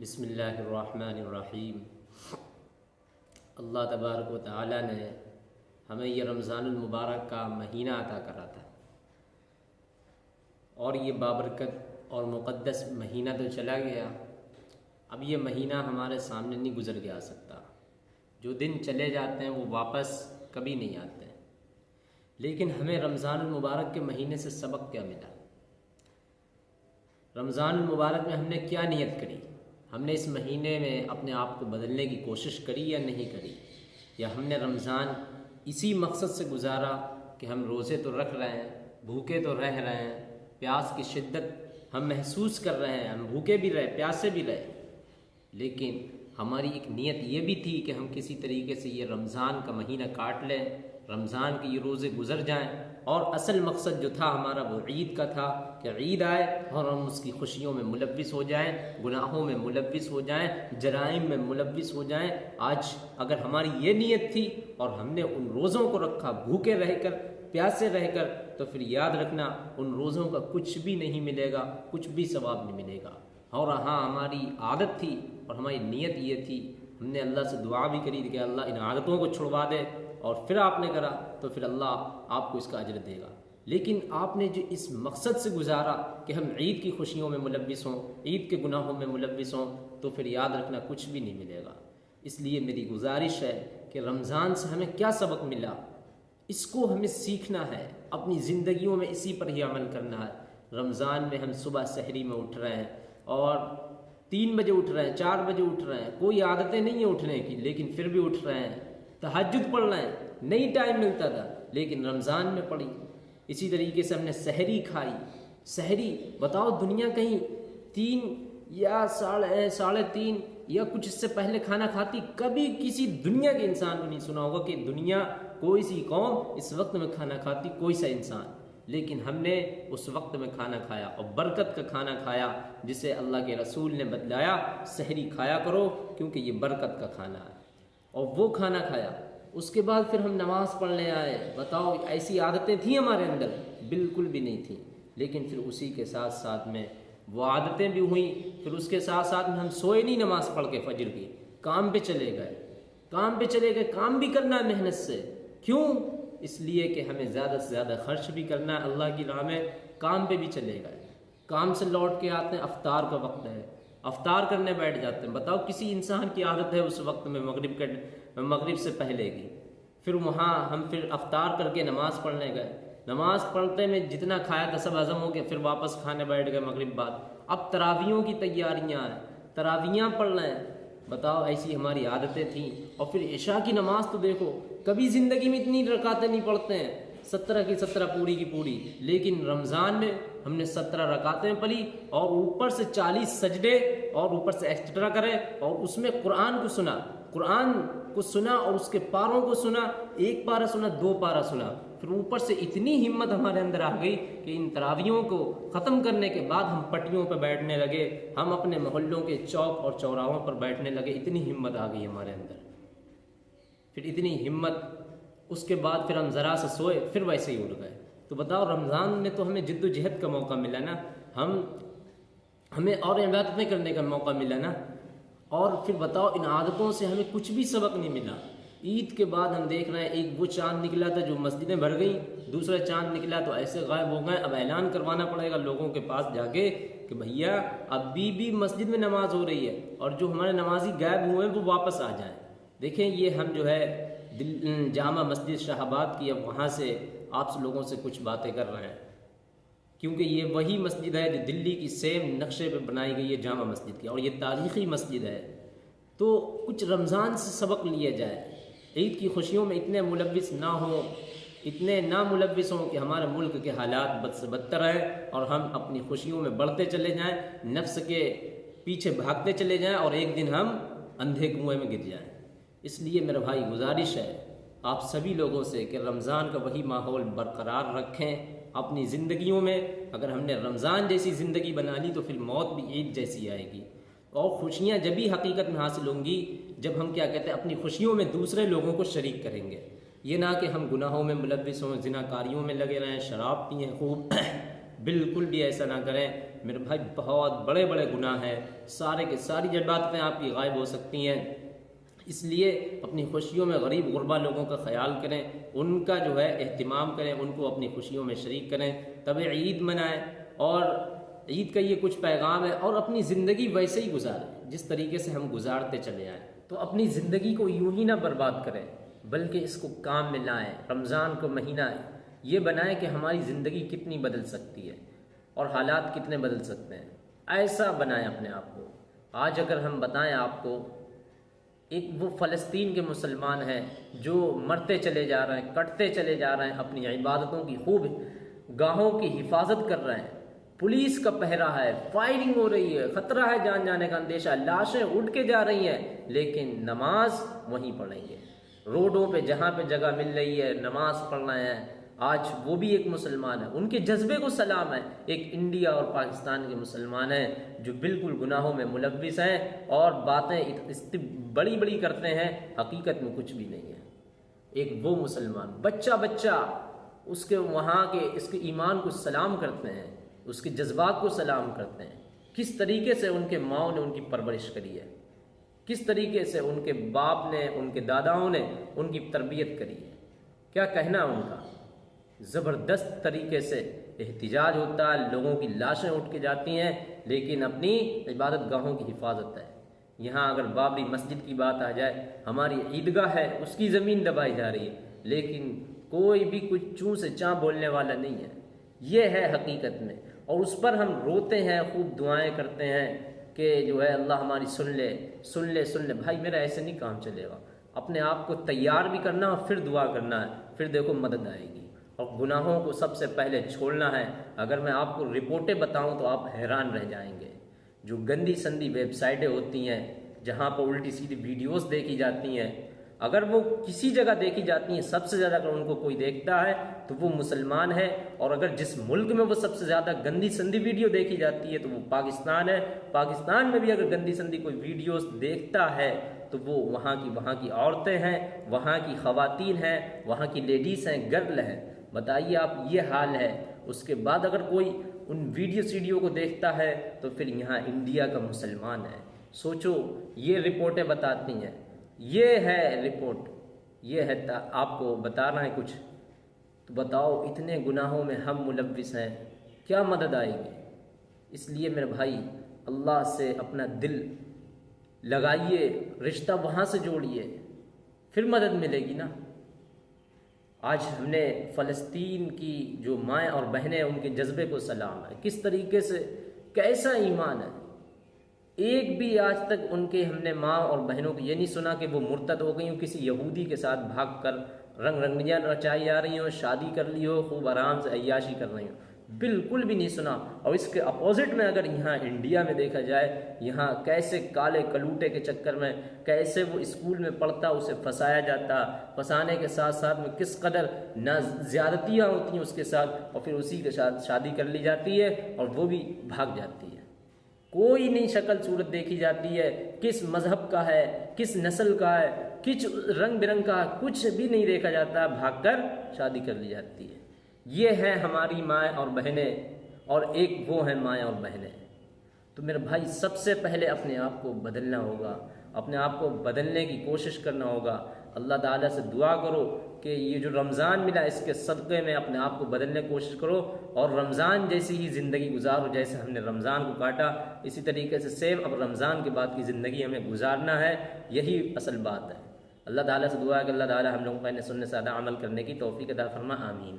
बिसमीम अल्लाह तबारक व ताली ने हमें यह रमज़ानमबारक का महीना अता करा था। और ये बाबरकत और मुक़दस महीना तो चला गया। अब ये महीना हमारे सामने नहीं गुज़र के आ सकता। जो दिन चले जाते हैं वो वापस कभी नहीं आते हैं। लेकिन हमें रमज़ान मुबारक के महीने से सबक क्या मिला? रमज़ान मुबारक में हमने क्या नियत करी? हमने इस महीने में अपने आप को बदलने की कोशिश करी या नहीं करी? या हमने रमज़ान इसी मकसद से गुजारा कि हम रोज़े तो रख रहे हैं, भूखे तो रह रहे हैं, प्यास की शिद्दत हम महसूस कर रहे हैं, हम भूखे भी रहे, प्यासे भी रहे। लेकिन हमारी एक नीयत ये भी थी कि हम किसी तरीके से ये रमज़ान का महीना काट लें, रमज़ान के ये रोज़े गुजर जाएँ और असल मकसद जो था हमारा वो ईद का था कि ईद आए और हम उसकी खुशियों में मुलविस हो जाएँ, गुनाहों में मुलविस हो जाएँ, जराइम में मुलविस हो जाएँ। आज अगर हमारी ये नीयत थी और हमने उन रोज़ों को रखा भूखे रहकर, प्यासे रहकर तो फिर याद रखना उन रोज़ों का कुछ भी नहीं मिलेगा, कुछ भी सवाब नहीं मिलेगा। और हाँ हमारी आदत थी और हमारी नीयत ये थी, हमने अल्लाह से दुआ भी करी कि अल्लाह इन आदतों को छुड़वा दे और फिर आपने करा तो फिर अल्लाह आपको इसका अजर देगा। लेकिन आपने जो इस मकसद से गुजारा कि हम ईद की खुशियों में मुलविस हों, ईद के गुनाहों में मुलविस हों तो फिर याद रखना कुछ भी नहीं मिलेगा। इसलिए मेरी गुजारिश है कि रमज़ान से हमें क्या सबक मिला? इसको हमें सीखना है, अपनी ज़िंदगियों में इसी पर ही अमल करना है। रमज़ान में हम सुबह शहरी में उठ रहे हैं और तीन बजे उठ रहे हैं, चार बजे उठ रहे हैं। कोई आदतें नहीं है उठने की, लेकिन फिर भी उठ रहे हैं। तहजद पढ़ रहे हैं, नहीं टाइम मिलता था, लेकिन रमज़ान में पढ़ी। इसी तरीके से हमने सहरी खाई। सहरी, बताओ दुनिया कहीं तीन या साढ़े साढ़े तीन या कुछ इससे पहले खाना खाती? कभी किसी दुनिया के इंसान को नहीं सुना होगा कि दुनिया कोई सी कौम इस वक्त में खाना खाती, कोई सा इंसान। लेकिन हमने उस वक्त में खाना खाया और बरकत का खाना खाया जिसे अल्लाह के रसूल ने बतलाया सहरी खाया करो क्योंकि ये बरकत का खाना है। और वो खाना खाया। उसके बाद फिर हम नमाज़ पढ़ने आए। बताओ, ऐसी आदतें थी हमारे अंदर? बिल्कुल भी नहीं थी। लेकिन फिर उसी के साथ साथ में वो आदतें भी हुई। फिर उसके साथ साथ में हम सोए नहीं नमाज़ पढ़ के फजर की काम पे चले गए। काम पे चले गए। काम भी करना है मेहनत से। क्यों? इसलिए कि हमें ज़्यादा से ज़्यादा खर्च भी करना है, अल्लाह की राह में काम पे भी चले गए। काम से लौट के आते हैं, अफ्तार का वक्त है। अफ्तार करने बैठ जाते हैं। बताओ, किसी इंसान की आदत है उस वक्त में मगरिब के, मगरिब से पहले की? फिर वहाँ हम फिर अफ्तार करके नमाज़ पढ़ने गए। नमाज़ पढ़ते में जितना खाया था, सब हज़म हो गया, फिर वापस खाने बैठ गए मगरिब बाद। अब तरावियों की तैयारियाँ हैं। तरावियाँ पढ़ रहे हैं। बताओ, ऐसी हमारी आदतें थीं। और फिर ईशा की नमाज़ तो देखो, कभी ज़िंदगी में इतनी रकातें नहीं पढ़ते हैं। सत्रह की सत्रह, पूरी की पूरी। लेकिन रमज़ान में हमने सत्रह रकातें पढ़ी और ऊपर से चालीस सजडे और ऊपर से एक्स्ट्रा करें और उसमें कुरान को सुना। कुरान को सुना और उसके पारों को सुना, एक पारा सुना, दो पारा सुना। फिर ऊपर से इतनी हिम्मत हमारे अंदर आ गई कि इन तरावियों को ख़त्म करने के बाद हम पट्टियों पर बैठने लगे, हम अपने मोहल्लों के चौक और चौराहों पर बैठने लगे। इतनी हिम्मत आ गई हमारे अंदर। फिर इतनी हिम्मत, उसके बाद फिर हम ज़रा से सोए, फिर वैसे ही उड़ गए। तो बताओ, रमज़ान में तो हमें जद्दोजहद का मौका मिला ना? हम, हमें और इबादतें करने का मौका मिला ना? और फिर बताओ, इन आदतों से हमें कुछ भी सबक नहीं मिला। ईद के बाद हम देख रहे हैं, एक वो चाँद निकला था जो मस्जिदें भर गई, दूसरा चाँद निकला तो ऐसे गायब हो गए। अब ऐलान करवाना पड़ेगा लोगों के पास जाके कि भैया, अभी भी मस्जिद में नमाज़ हो रही है और जो हमारे नमाजी गायब हुए हैं, वो वापस आ जाएँ। देखें, ये हम जो है जामा मस्जिद शाहबाद की, अब वहाँ से आप लोगों से कुछ बातें कर रहे हैं। क्योंकि ये वही मस्जिद है जो दिल्ली की सेम नक्शे पे बनाई गई है, जामा मस्जिद की, और ये तारीख़ी मस्जिद है। तो कुछ रमज़ान से सबक लिया जाए, ईद की खुशियों में इतने मुलविस ना हो, इतने ना मुलविस हों कि हमारे मुल्क के हालात बद से बदतर हैं और हम अपनी खुशियों में बढ़ते चले जाएँ, नफ्स के पीछे भागते चले जाएँ और एक दिन हम अंधे कुएँ में गिर जाएँ। इसलिए मेरा भाई, गुजारिश है आप सभी लोगों से कि रमज़ान का वही माहौल बरकरार रखें अपनी ज़िंदगियों में, अगर हमने रमज़ान जैसी ज़िंदगी बना ली तो फिर मौत भी ईद जैसी आएगी। और खुशियाँ जब भी हकीकत में हासिल होंगी, जब हम क्या कहते हैं, अपनी खुशियों में दूसरे लोगों को शरीक करेंगे। ये ना कि हम गुनाहों में मुलविस हों, जिनाकारियों में लगे रहें, शराब पिए, खूब बिल्कुल भी ऐसा ना करें। मेरे भाई, बहुत बड़े बड़े गुनाह हैं। सारे के सारी जज्बातें आपकी गायब हो सकती हैं। इसलिए अपनी खुशियों में गरीब गुरबा लोगों का ख्याल करें, उनका जो है अहतमाम करें, उनको अपनी खुशियों में शरीक करें, तब ईद मनाएँ। और ईद का ये कुछ पैगाम है और अपनी ज़िंदगी वैसे ही गुजारें, जिस तरीके से हम गुजारते चले आए। तो अपनी ज़िंदगी को यूँ ही ना बर्बाद करें, बल्कि इसको काम में लाएँ, रमज़ान को महीना ये बनाएँ कि हमारी ज़िंदगी कितनी बदल सकती है और हालात कितने बदल सकते हैं। ऐसा बनाएँ अपने आप को। आज अगर हम बताएँ आपको एक वो फ़लस्तीन के मुसलमान हैं जो मरते चले जा रहे हैं, कटते चले जा रहे हैं, अपनी इबादतों की खूब गाहों की हिफाजत कर रहे हैं। पुलिस का पहरा है फायरिंग हो रही है, खतरा है जान जाने का अंदेशा, लाशें उठ के जा रही हैं, लेकिन नमाज़ वहीं पढ़ेंगे। रोडों पे, जहाँ पे जगह मिल रही है, नमाज़ पढ़ रहे हैं आज वो भी एक मुसलमान है। उनके जज्बे को सलाम है। एक इंडिया और पाकिस्तान के मुसलमान हैं, जो बिल्कुल गुनाहों में मुलविस हैं और बातें बड़ी बड़ी करते हैं। हकीकत में कुछ भी नहीं है। एक वो मुसलमान बच्चा बच्चा उसके वहाँ के, इसके ईमान को सलाम करते हैं, उसके जज्बात को सलाम करते हैं। किस तरीके से उनके माओ ने उनकी परवरिश करी है? किस तरीके से उनके बाप ने, उनके दादाओं ने उनकी तरबियत करी है? क्या कहना उनका? ज़बरदस्त तरीके से एहतजाज होता है, लोगों की लाशें उठ के जाती हैं, लेकिन अपनी इबादत गाहों की हिफाजत है। यहाँ अगर बाबरी मस्जिद की बात आ जाए, हमारी ईदगाह है, उसकी ज़मीन दबाई जा रही है, लेकिन कोई भी कुछ चूँ से चाँ बोलने वाला नहीं है। ये है हकीकत में। और उस पर हम रोते हैं, खूब दुआएँ करते हैं कि जो है अल्लाह हमारी सुन ले सुन ले सुन ले। भाई, मेरा ऐसे नहीं काम चलेगा। अपने आप को तैयार भी करना और फिर दुआ करना है, फिर देखो मदद आएगी। और गुनाहों को सबसे पहले छोड़ना है। अगर मैं आपको रिपोर्टें बताऊँ तो आप हैरान रह जाएँगे। जो गंदी संदी वेबसाइटें होती हैं, जहाँ पर उल्टी सीधी वीडियोस देखी जाती हैं, अगर वो किसी जगह देखी जाती हैं, सबसे ज़्यादा अगर उनको कोई देखता है तो वो मुसलमान है। और अगर जिस मुल्क में वो सबसे ज़्यादा गंदी संदी वीडियो देखी जाती है तो वो पाकिस्तान है। पाकिस्तान में भी अगर गंदी संदी कोई वीडियोस देखता है तो वो वहाँ की वहाँ की औरतें हैं, वहाँ की खातन हैं, वहाँ की लेडीज़ हैं, गर्ल हैं। बताइए आप, ये हाल है। उसके बाद अगर कोई उन वीडियो सीडियो को देखता है तो फिर यहाँ इंडिया का मुसलमान है। सोचो, ये रिपोर्टें बताती हैं। ये है रिपोर्ट। ये है आपको बताना है कुछ। तो बताओ, इतने गुनाहों में हम मुलविस हैं। क्या मदद आएगी? इसलिए मेरे भाई, अल्लाह से अपना दिल लगाइए, रिश्ता वहाँ से जोड़िए। फिर मदद मिलेगी ना। आज हमने फ़लस्तीन की जो माएँ और बहनें, उनके जज्बे को सलाम है। किस तरीके से, कैसा ईमान है? एक भी आज तक उनके हमने माँ और बहनों को ये नहीं सुना कि वो मुर्तद हो गई हो, किसी यहूदी के साथ भाग कर रंग रंगियाँ रचाई जा रही हो, शादी कर ली हो, खूब आराम से अयाशी कर रही हो। बिल्कुल भी नहीं सुना। और इसके अपोजिट में अगर यहाँ इंडिया में देखा जाए, यहाँ कैसे काले कलूटे के चक्कर में, कैसे वो स्कूल में पढ़ता, उसे फंसाया जाता, फंसाने के साथ साथ में किस कदर ना ज़्यादतियाँ होती हैं उसके साथ, और फिर उसी के साथ शादी कर ली जाती है, और वो भी भाग जाती है। कोई नहीं शक्ल सूरत देखी जाती है, किस मज़हब का है, किस नस्ल का है, किस रंग बिरंग का, कुछ भी नहीं देखा जाता, भागकर शादी कर ली जाती है। ये हैं हमारी माएँ और बहनें, और एक वो हैं माएँ और बहनें। तो मेरे भाई, सबसे पहले अपने आप को बदलना होगा, अपने आप को बदलने की कोशिश करना होगा। अल्लाह ताला से दुआ करो कि ये जो रमज़ान मिला, इसके सदक़े में अपने आप को बदलने की कोशिश करो, और रमज़ान जैसी ही ज़िंदगी गुजारो, जैसे हमने रमज़ान को काटा, इसी तरीके से सेम अब रमज़ान के बाद की ज़िंदगी हमें गुजारना है, यही असल बात है। अल्लाह ताला से दुआ है कि अल्लाह ताला हम लोगों को सुनने से अदा अमल करने की तोफ़ी अदा फरमा, आमीन।